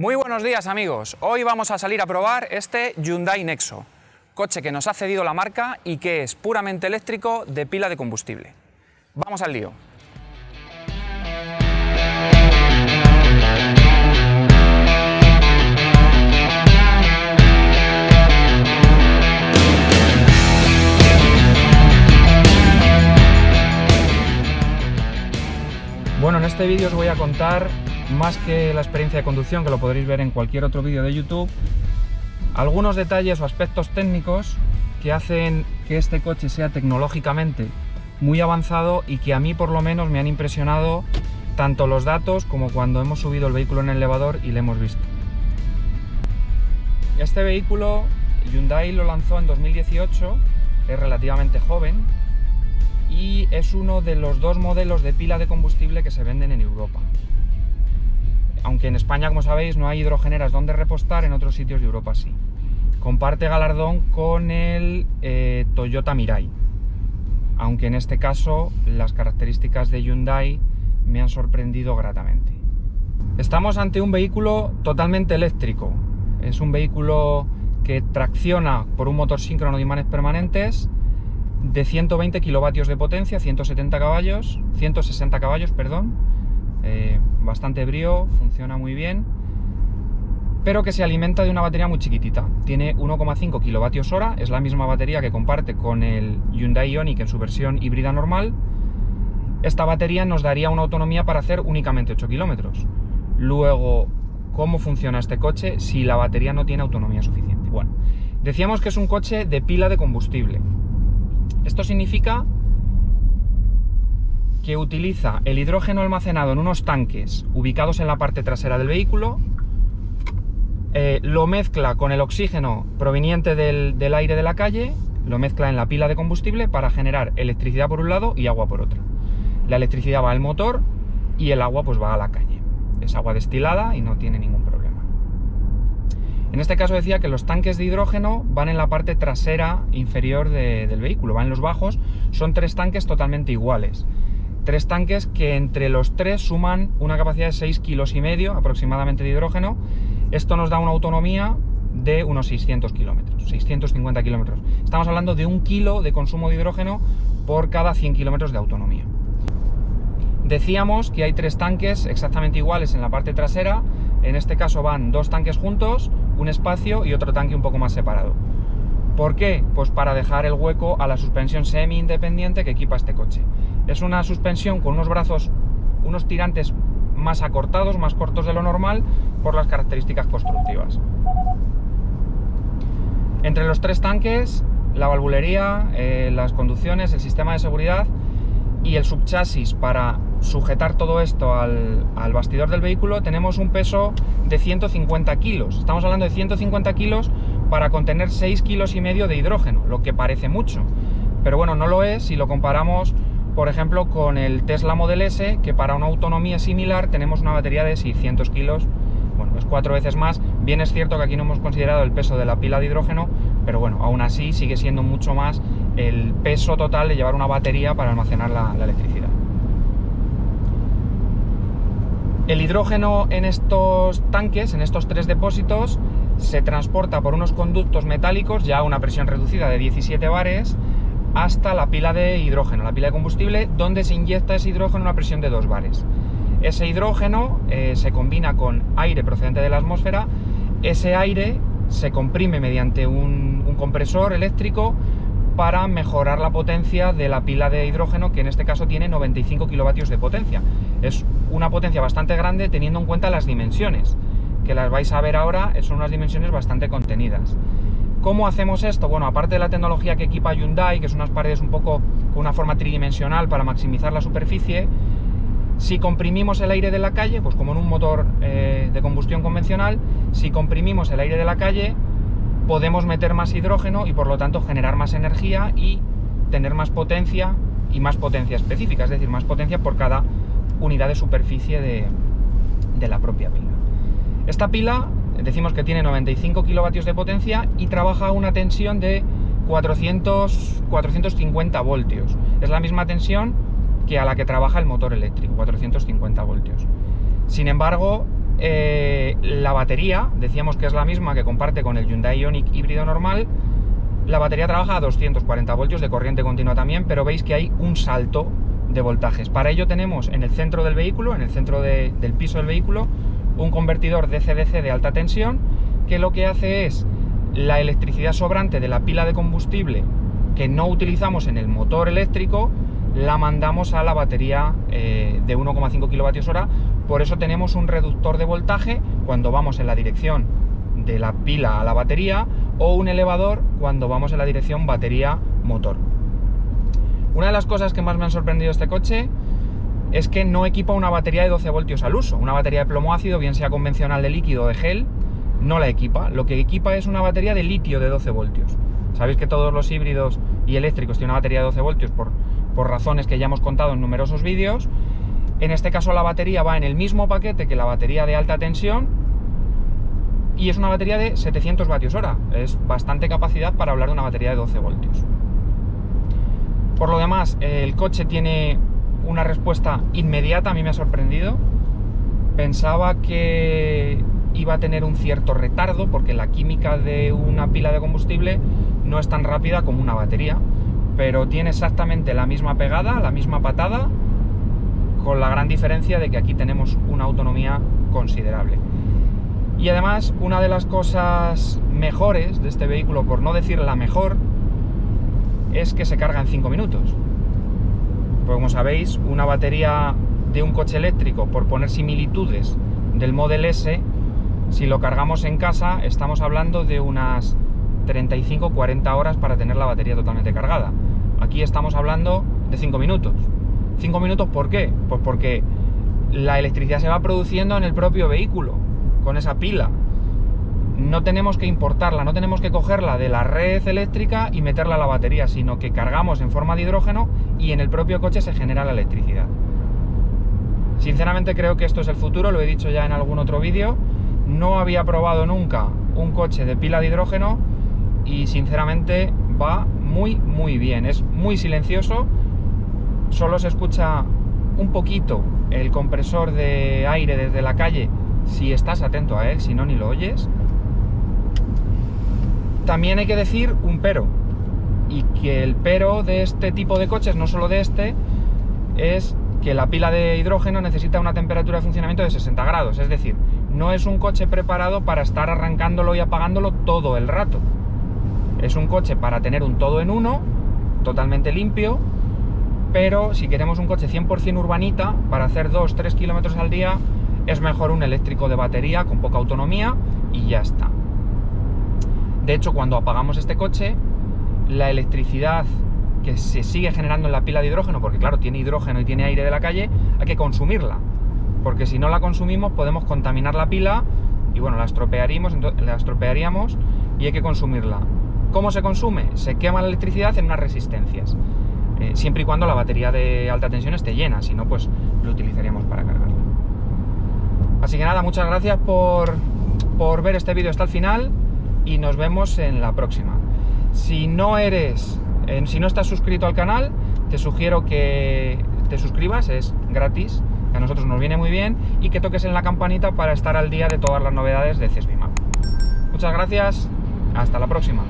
Muy buenos días amigos, hoy vamos a salir a probar este Hyundai Nexo, coche que nos ha cedido la marca y que es puramente eléctrico de pila de combustible. Vamos al lío. Bueno, en este vídeo os voy a contar, más que la experiencia de conducción, que lo podréis ver en cualquier otro vídeo de YouTube, algunos detalles o aspectos técnicos que hacen que este coche sea tecnológicamente muy avanzado y que a mí por lo menos me han impresionado tanto los datos como cuando hemos subido el vehículo en el elevador y le hemos visto. Este vehículo Hyundai lo lanzó en 2018, es relativamente joven, y es uno de los dos modelos de pila de combustible que se venden en Europa. Aunque en España, como sabéis, no hay hidrogeneras donde repostar, en otros sitios de Europa sí. Comparte galardón con el eh, Toyota Mirai, aunque en este caso las características de Hyundai me han sorprendido gratamente. Estamos ante un vehículo totalmente eléctrico. Es un vehículo que tracciona por un motor síncrono de imanes permanentes, de 120 kilovatios de potencia, 170 caballos, 160 caballos, perdón, eh, bastante brío, funciona muy bien, pero que se alimenta de una batería muy chiquitita. Tiene 1,5 kilovatios hora, es la misma batería que comparte con el Hyundai Ioniq en su versión híbrida normal. Esta batería nos daría una autonomía para hacer únicamente 8 kilómetros. Luego, ¿cómo funciona este coche si la batería no tiene autonomía suficiente? Bueno, decíamos que es un coche de pila de combustible. Esto significa que utiliza el hidrógeno almacenado en unos tanques ubicados en la parte trasera del vehículo, eh, lo mezcla con el oxígeno proveniente del, aire de la calle, lo mezcla en la pila de combustible para generar electricidad por un lado y agua por otro. La electricidad va al motor y el agua pues va a la calle. Es agua destilada y no tiene ningún problema. En este caso decía que los tanques de hidrógeno van en la parte trasera inferior del vehículo, van en los bajos, son tres tanques totalmente iguales. Tres tanques que entre los tres suman una capacidad de 6 kilos y medio aproximadamente de hidrógeno. Esto nos da una autonomía de unos 600 kilómetros, 650 kilómetros. Estamos hablando de un kilo de consumo de hidrógeno por cada 100 kilómetros de autonomía. Decíamos que hay tres tanques exactamente iguales en la parte trasera, en este caso van dos tanques juntos, un espacio y otro tanque un poco más separado. ¿Por qué? Pues para dejar el hueco a la suspensión semi-independiente que equipa este coche. Es una suspensión con unos brazos, unos tirantes más acortados, más cortos de lo normal, por las características constructivas. Entre los tres tanques, la valvulería, eh, las conducciones, el sistema de seguridad y el subchasis para sujetar todo esto al, bastidor del vehículo tenemos un peso de 150 kilos. Estamos hablando de 150 kilos para contener 6 kilos y medio de hidrógeno, lo que parece mucho. Pero bueno, no lo es si lo comparamos, por ejemplo, con el Tesla Model S, que para una autonomía similar tenemos una batería de 600 kilos, bueno, es cuatro veces más. Bien es cierto que aquí no hemos considerado el peso de la pila de hidrógeno, pero bueno, aún así sigue siendo mucho más el peso total de llevar una batería para almacenar la electricidad. El hidrógeno en estos tanques, en estos tres depósitos, se transporta por unos conductos metálicos ya a una presión reducida de 17 bares hasta la pila de hidrógeno, la pila de combustible, donde se inyecta ese hidrógeno a una presión de 2 bares. Ese hidrógeno eh, se combina con aire procedente de la atmósfera, ese aire se comprime mediante un, un compresor eléctrico para mejorar la potencia de la pila de hidrógeno, que en este caso tiene 95 kilovatios de potencia. Es una potencia bastante grande teniendo en cuenta las dimensiones, que las vais a ver ahora, son unas dimensiones bastante contenidas. ¿Cómo hacemos esto? Bueno, aparte de la tecnología que equipa Hyundai, que son unas paredes un poco con una forma tridimensional para maximizar la superficie, si comprimimos el aire de la calle, pues como en un motor eh, de combustión convencional, si comprimimos el aire de la calle, podemos meter más hidrógeno y por lo tanto generar más energía y tener más potencia y más potencia específica, es decir, más potencia por cada unidad de superficie de, la propia pila. Esta pila decimos que tiene 95 kilovatios de potencia y trabaja a una tensión de 400, 450 voltios. Es la misma tensión que a la que trabaja el motor eléctrico, 450 voltios. Sin embargo, eh, la batería, decíamos que es la misma que comparte con el Hyundai Ioniq híbrido normal, la batería trabaja a 240 voltios de corriente continua también, pero veis que hay un salto de voltajes. Para ello tenemos en el centro del vehículo, en el centro del piso del vehículo, un convertidor DC-DC de alta tensión que lo que hace es la electricidad sobrante de la pila de combustible que no utilizamos en el motor eléctrico, la mandamos a la batería eh, de 1,5 kWh. Por eso tenemos un reductor de voltaje cuando vamos en la dirección de la pila a la batería o un elevador cuando vamos en la dirección batería-motor. Una de las cosas que más me han sorprendido este coche es que no equipa una batería de 12 voltios al uso. Una batería de plomo ácido, bien sea convencional de líquido o de gel, no la equipa. Lo que equipa es una batería de litio de 12 voltios. Sabéis que todos los híbridos y eléctricos tienen una batería de 12 voltios por, por razones que ya hemos contado en numerosos vídeos. En este caso la batería va en el mismo paquete que la batería de alta tensión y es una batería de 700 vatios hora. Es bastante capacidad para hablar de una batería de 12 voltios. Por lo demás, el coche tiene una respuesta inmediata, a mí me ha sorprendido. Pensaba que iba a tener un cierto retardo porque la química de una pila de combustible no es tan rápida como una batería, pero tiene exactamente la misma pegada, la misma patada, con la gran diferencia de que aquí tenemos una autonomía considerable. Y además, una de las cosas mejores de este vehículo, por no decir la mejor, es que se carga en 5 minutos. Pues como sabéis, una batería de un coche eléctrico, por poner similitudes del Model S, si lo cargamos en casa, estamos hablando de unas 35-40 horas para tener la batería totalmente cargada. Aquí estamos hablando de 5 minutos. ¿5 minutos por qué? Pues porque la electricidad se va produciendo en el propio vehículo, con esa pila. No tenemos que importarla, no tenemos que cogerla de la red eléctrica y meterla a la batería, sino que cargamos en forma de hidrógeno y en el propio coche se genera la electricidad. Sinceramente creo que esto es el futuro, lo he dicho ya en algún otro vídeo, no había probado nunca un coche de pila de hidrógeno y sinceramente va muy muy bien. Es muy silencioso, solo se escucha un poquito el compresor de aire desde la calle si estás atento a él, si no ni lo oyes. También hay que decir un pero, y que el pero de este tipo de coches, no solo de este, es que la pila de hidrógeno necesita una temperatura de funcionamiento de 60 grados, es decir, no es un coche preparado para estar arrancándolo y apagándolo todo el rato. Es un coche para tener un todo en uno, totalmente limpio, pero si queremos un coche 100% urbanita, para hacer 2-3 kilómetros al día, es mejor un eléctrico de batería con poca autonomía y ya está. De hecho, cuando apagamos este coche, la electricidad que se sigue generando en la pila de hidrógeno, porque claro, tiene hidrógeno y tiene aire de la calle, hay que consumirla porque si no la consumimos podemos contaminar la pila y bueno, la estropearíamos, la estropearíamos y hay que consumirla. ¿Cómo se consume? Se quema la electricidad en unas resistencias, eh, siempre y cuando la batería de alta tensión esté llena, si no, pues lo utilizaríamos para cargarla. Así que nada, muchas gracias por, por ver este vídeo hasta el final y nos vemos en la próxima. Si no eres, si no estás suscrito al canal, te sugiero que te suscribas, es gratis a nosotros nos viene muy bien, y que toques en la campanita para estar al día de todas las novedades de CESBIMAP. Muchas gracias, hasta la próxima.